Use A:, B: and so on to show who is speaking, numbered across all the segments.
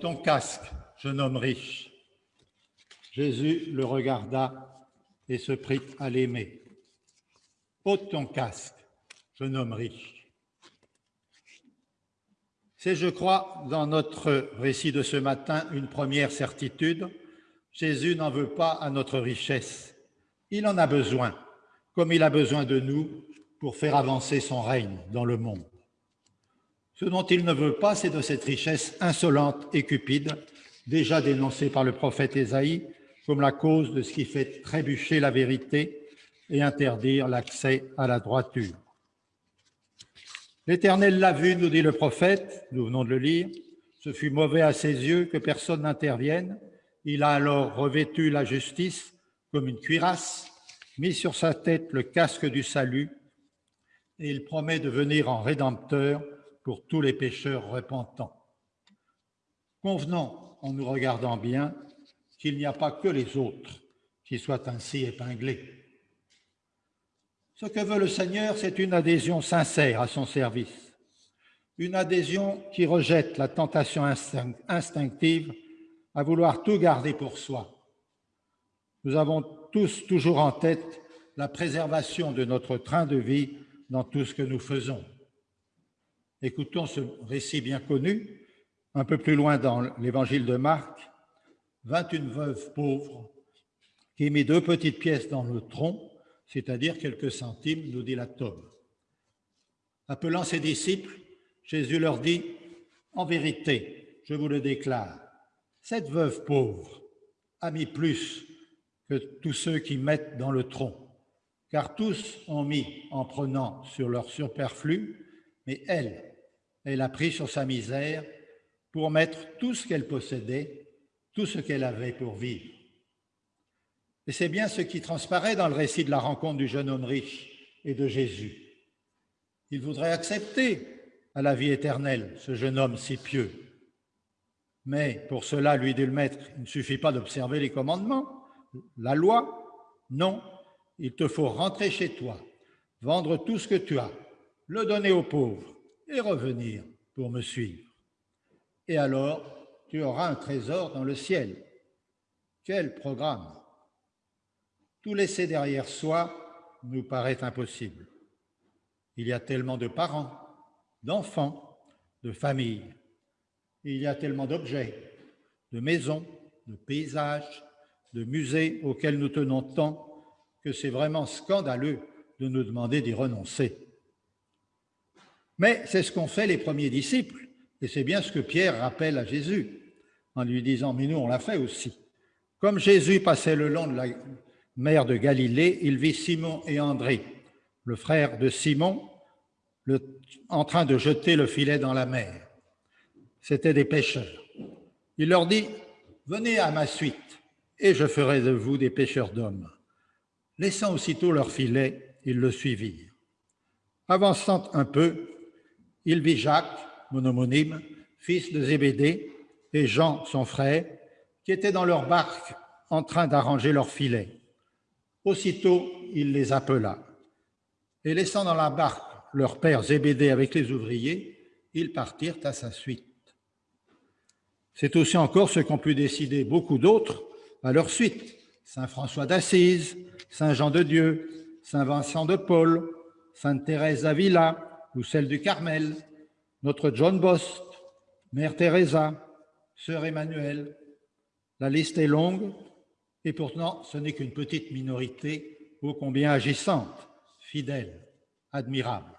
A: Ton casque, jeune homme riche. Jésus le regarda et se prit à l'aimer. Ôte ton casque, jeune homme riche. C'est, je crois, dans notre récit de ce matin, une première certitude. Jésus n'en veut pas à notre richesse. Il en a besoin, comme il a besoin de nous pour faire avancer son règne dans le monde. Ce dont il ne veut pas, c'est de cette richesse insolente et cupide, déjà dénoncée par le prophète Ésaïe comme la cause de ce qui fait trébucher la vérité et interdire l'accès à la droiture. L'Éternel l'a vu, nous dit le prophète, nous venons de le lire, ce fut mauvais à ses yeux que personne n'intervienne. Il a alors revêtu la justice comme une cuirasse, mis sur sa tête le casque du salut, et il promet de venir en rédempteur pour tous les pécheurs repentants. Convenons, en nous regardant bien, qu'il n'y a pas que les autres qui soient ainsi épinglés. Ce que veut le Seigneur, c'est une adhésion sincère à son service, une adhésion qui rejette la tentation instinctive à vouloir tout garder pour soi. Nous avons tous toujours en tête la préservation de notre train de vie dans tout ce que nous faisons. Écoutons ce récit bien connu, un peu plus loin dans l'évangile de Marc, 21 veuves pauvres qui mit deux petites pièces dans le tronc, c'est-à-dire quelques centimes, nous dit la tome. Appelant ses disciples, Jésus leur dit, En vérité, je vous le déclare, cette veuve pauvre a mis plus que tous ceux qui mettent dans le tronc, car tous ont mis en prenant sur leur superflu, mais elle, elle a pris sur sa misère pour mettre tout ce qu'elle possédait, tout ce qu'elle avait pour vivre. Et c'est bien ce qui transparaît dans le récit de la rencontre du jeune homme riche et de Jésus. Il voudrait accepter à la vie éternelle ce jeune homme si pieux. Mais pour cela, lui dit le maître, il ne suffit pas d'observer les commandements, la loi. Non, il te faut rentrer chez toi, vendre tout ce que tu as, le donner aux pauvres et revenir pour me suivre. Et alors, tu auras un trésor dans le ciel. Quel programme Tout laisser derrière soi nous paraît impossible. Il y a tellement de parents, d'enfants, de familles. Il y a tellement d'objets, de maisons, de paysages, de musées auxquels nous tenons tant que c'est vraiment scandaleux de nous demander d'y renoncer. Mais c'est ce qu'ont fait les premiers disciples, et c'est bien ce que Pierre rappelle à Jésus, en lui disant, mais nous on l'a fait aussi. Comme Jésus passait le long de la mer de Galilée, il vit Simon et André, le frère de Simon, en train de jeter le filet dans la mer. C'étaient des pêcheurs. Il leur dit, venez à ma suite, et je ferai de vous des pêcheurs d'hommes. Laissant aussitôt leur filet, ils le suivirent. Avançant un peu, il vit Jacques, mon homonyme, fils de Zébédée, et Jean, son frère, qui étaient dans leur barque en train d'arranger leur filet. Aussitôt, il les appela. Et laissant dans la barque leur père Zébédée avec les ouvriers, ils partirent à sa suite. C'est aussi encore ce qu'ont pu décider beaucoup d'autres à leur suite. Saint François d'Assise, Saint Jean de Dieu, Saint Vincent de Paul, Sainte Thérèse d'Avila, ou celle du Carmel, notre John Bost, Mère Teresa, Sœur Emmanuel. La liste est longue et pourtant ce n'est qu'une petite minorité ô combien agissante, fidèle, admirable.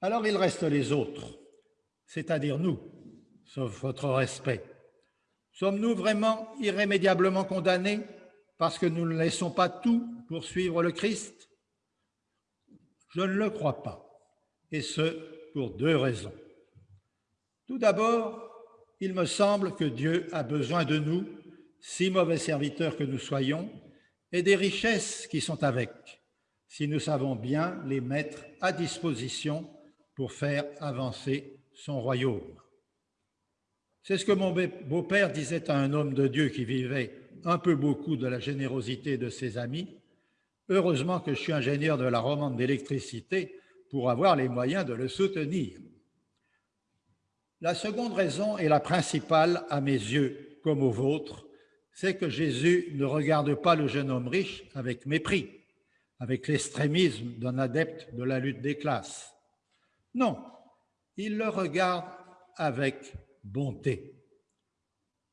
A: Alors il reste les autres, c'est-à-dire nous, sauf votre respect. Sommes-nous vraiment irrémédiablement condamnés parce que nous ne laissons pas tout pour suivre le Christ? Je ne le crois pas, et ce, pour deux raisons. Tout d'abord, il me semble que Dieu a besoin de nous, si mauvais serviteurs que nous soyons, et des richesses qui sont avec, si nous savons bien les mettre à disposition pour faire avancer son royaume. C'est ce que mon beau-père disait à un homme de Dieu qui vivait un peu beaucoup de la générosité de ses amis. Heureusement que je suis ingénieur de la romande d'électricité pour avoir les moyens de le soutenir. La seconde raison est la principale à mes yeux, comme aux vôtres, c'est que Jésus ne regarde pas le jeune homme riche avec mépris, avec l'extrémisme d'un adepte de la lutte des classes. Non, il le regarde avec bonté,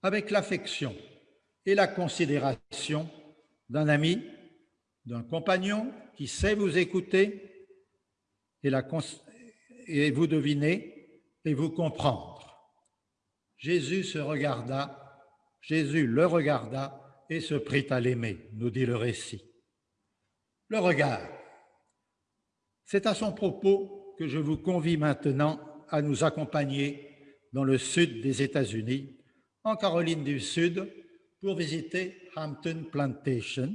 A: avec l'affection et la considération d'un ami, d'un compagnon qui sait vous écouter et, vous deviner et vous comprendre. Jésus se regarda, Jésus le regarda et se prit à l'aimer, nous dit le récit. Le regard. C'est à son propos que je vous convie maintenant à nous accompagner dans le sud des États-Unis, en Caroline du Sud, pour visiter Hampton Plantation,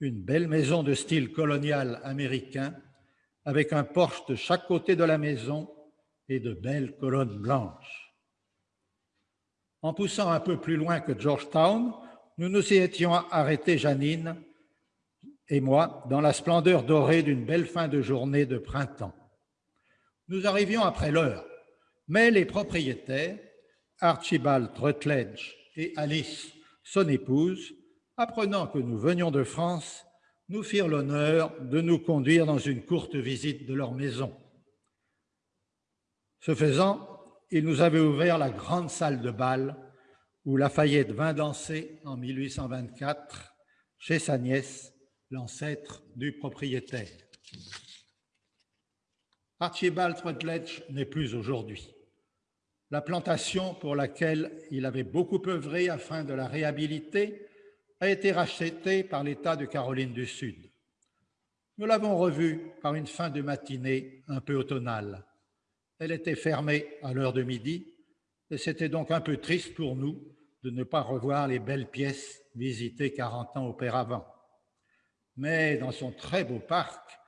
A: une belle maison de style colonial américain avec un porche de chaque côté de la maison et de belles colonnes blanches. En poussant un peu plus loin que Georgetown, nous nous y étions arrêtés, Janine et moi, dans la splendeur dorée d'une belle fin de journée de printemps. Nous arrivions après l'heure, mais les propriétaires, Archibald Rutledge et Alice, son épouse, apprenant que nous venions de France, nous firent l'honneur de nous conduire dans une courte visite de leur maison. Ce faisant, ils nous avaient ouvert la grande salle de bal où Lafayette vint danser en 1824 chez sa nièce, l'ancêtre du propriétaire. Archibald Rutledge n'est plus aujourd'hui. La plantation pour laquelle il avait beaucoup œuvré afin de la réhabiliter a été rachetée par l'État de Caroline du Sud. Nous l'avons revue par une fin de matinée un peu automnale. Elle était fermée à l'heure de midi et c'était donc un peu triste pour nous de ne pas revoir les belles pièces visitées 40 ans auparavant. Mais dans son très beau parc,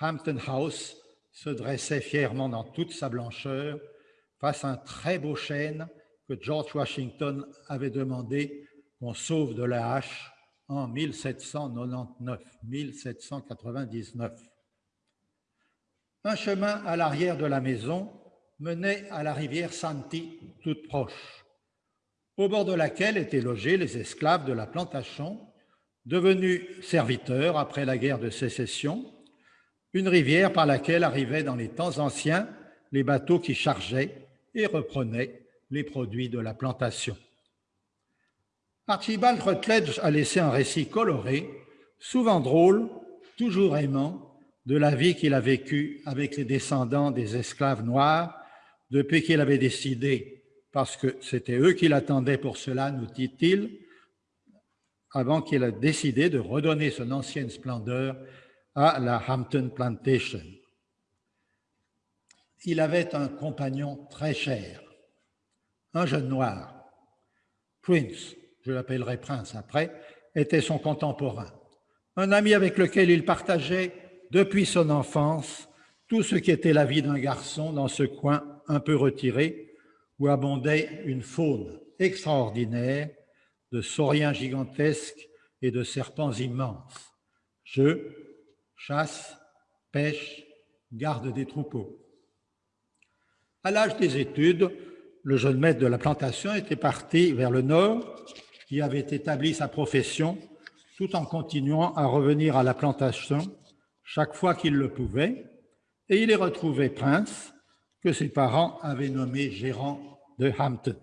A: Hampton House se dressait fièrement dans toute sa blancheur face à un très beau chêne que George Washington avait demandé qu'on sauve de la hache en 1799, 1799. Un chemin à l'arrière de la maison menait à la rivière Santi, toute proche, au bord de laquelle étaient logés les esclaves de la plantation, devenus serviteurs après la guerre de sécession une rivière par laquelle arrivaient dans les temps anciens les bateaux qui chargeaient et reprenaient les produits de la plantation. Archibald Rutledge a laissé un récit coloré, souvent drôle, toujours aimant, de la vie qu'il a vécue avec les descendants des esclaves noirs depuis qu'il avait décidé, parce que c'était eux qui l'attendaient pour cela, nous dit-il, avant qu'il ait décidé de redonner son ancienne splendeur à la Hampton Plantation. Il avait un compagnon très cher, un jeune noir. Prince, je l'appellerai Prince après, était son contemporain, un ami avec lequel il partageait depuis son enfance tout ce qui était la vie d'un garçon dans ce coin un peu retiré où abondait une faune extraordinaire de sauriens gigantesques et de serpents immenses. Je, chasse, pêche, garde des troupeaux. À l'âge des études, le jeune maître de la plantation était parti vers le nord, qui avait établi sa profession, tout en continuant à revenir à la plantation chaque fois qu'il le pouvait, et il y retrouvait Prince, que ses parents avaient nommé gérant de Hampton.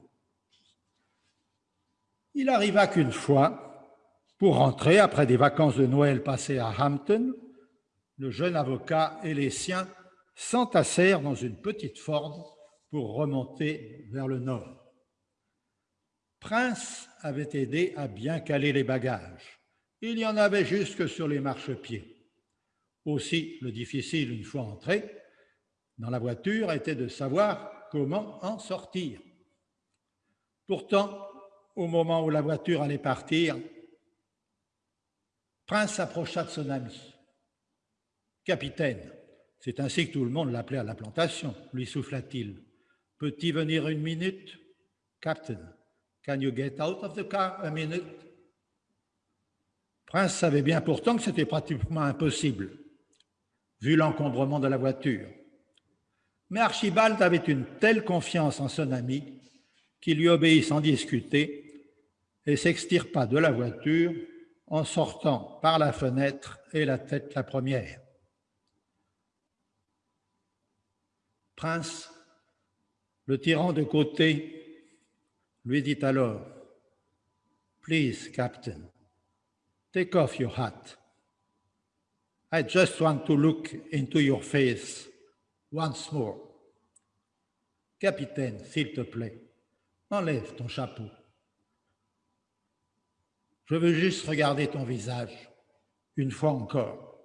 A: Il arriva qu'une fois, pour rentrer après des vacances de Noël passées à Hampton, le jeune avocat et les siens s'entassèrent dans une petite Ford pour remonter vers le nord. Prince avait aidé à bien caler les bagages. Il y en avait jusque sur les marchepieds. Aussi, le difficile, une fois entré dans la voiture, était de savoir comment en sortir. Pourtant, au moment où la voiture allait partir, Prince s'approcha de son ami. Capitaine, c'est ainsi que tout le monde l'appelait à la plantation, lui souffla-t-il. Peut-il venir une minute? Captain, can you get out of the car a minute? Prince savait bien pourtant que c'était pratiquement impossible, vu l'encombrement de la voiture. Mais Archibald avait une telle confiance en son ami qu'il lui obéit sans discuter et s'extirpa de la voiture en sortant par la fenêtre et la tête la première. Prince, le tirant de côté, lui dit alors, Please, Captain, take off your hat. I just want to look into your face once more. Capitaine, s'il te plaît, enlève ton chapeau. Je veux juste regarder ton visage, une fois encore.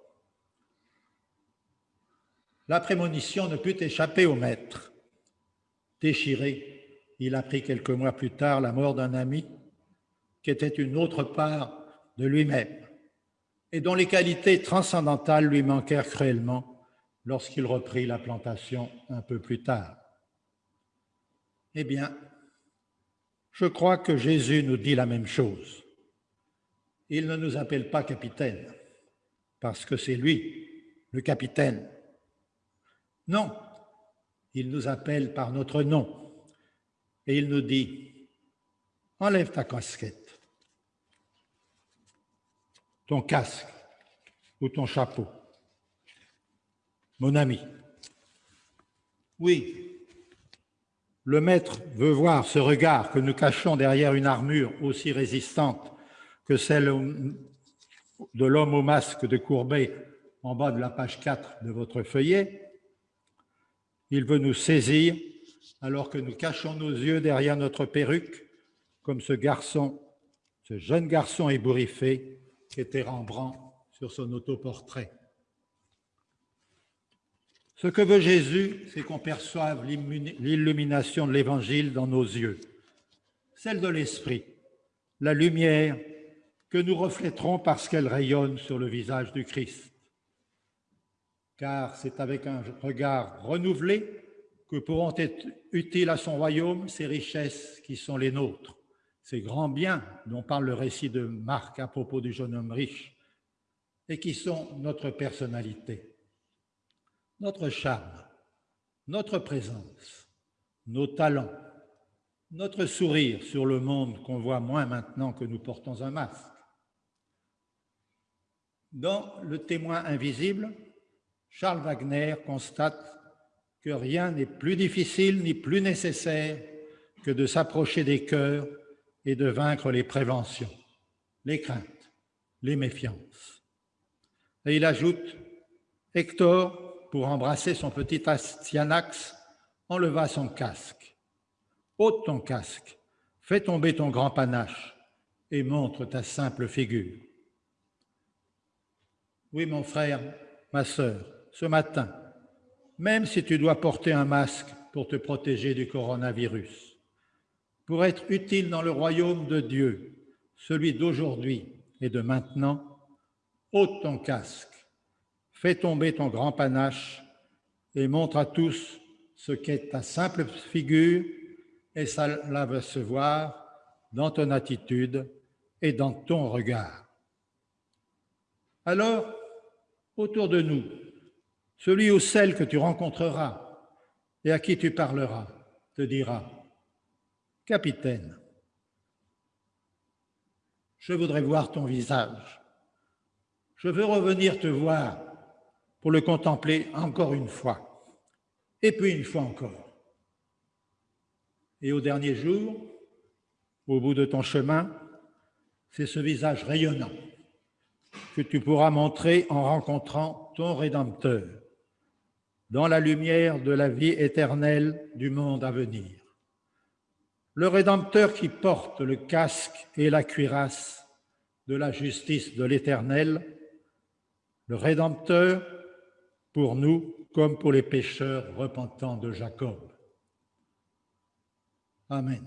A: La prémonition ne put échapper au maître. Déchiré, il apprit quelques mois plus tard la mort d'un ami qui était une autre part de lui-même et dont les qualités transcendantales lui manquèrent cruellement lorsqu'il reprit la plantation un peu plus tard. Eh bien, je crois que Jésus nous dit la même chose. Il ne nous appelle pas capitaine, parce que c'est lui, le capitaine. Non, il nous appelle par notre nom, et il nous dit, enlève ta casquette, ton casque ou ton chapeau. Mon ami, oui, le maître veut voir ce regard que nous cachons derrière une armure aussi résistante que celle de l'homme au masque de Courbet en bas de la page 4 de votre feuillet. Il veut nous saisir alors que nous cachons nos yeux derrière notre perruque, comme ce garçon, ce jeune garçon ébouriffé qu'était Rembrandt sur son autoportrait. Ce que veut Jésus, c'est qu'on perçoive l'illumination de l'Évangile dans nos yeux, celle de l'Esprit, la lumière que nous reflèterons parce qu'elle rayonne sur le visage du Christ. Car c'est avec un regard renouvelé que pourront être utiles à son royaume ces richesses qui sont les nôtres, ces grands biens dont parle le récit de Marc à propos du jeune homme riche, et qui sont notre personnalité notre charme, notre présence, nos talents, notre sourire sur le monde qu'on voit moins maintenant que nous portons un masque. Dans Le témoin invisible, Charles Wagner constate que rien n'est plus difficile ni plus nécessaire que de s'approcher des cœurs et de vaincre les préventions, les craintes, les méfiances. Et il ajoute, Hector pour embrasser son petit Astyanax, enleva son casque. Ôte ton casque, fais tomber ton grand panache et montre ta simple figure. Oui, mon frère, ma sœur, ce matin, même si tu dois porter un masque pour te protéger du coronavirus, pour être utile dans le royaume de Dieu, celui d'aujourd'hui et de maintenant, ôte ton casque Fais tomber ton grand panache et montre à tous ce qu'est ta simple figure, et cela va se voir dans ton attitude et dans ton regard. Alors, autour de nous, celui ou celle que tu rencontreras et à qui tu parleras te dira, Capitaine, je voudrais voir ton visage. Je veux revenir te voir pour le contempler encore une fois, et puis une fois encore. Et au dernier jour, au bout de ton chemin, c'est ce visage rayonnant que tu pourras montrer en rencontrant ton Rédempteur dans la lumière de la vie éternelle du monde à venir. Le Rédempteur qui porte le casque et la cuirasse de la justice de l'Éternel, le Rédempteur pour nous comme pour les pécheurs repentants de Jacob. Amen.